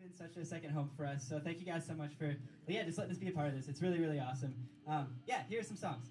been such a second home for us. So thank you guys so much for, yeah, just letting us be a part of this. It's really, really awesome. Um, yeah, here's some songs.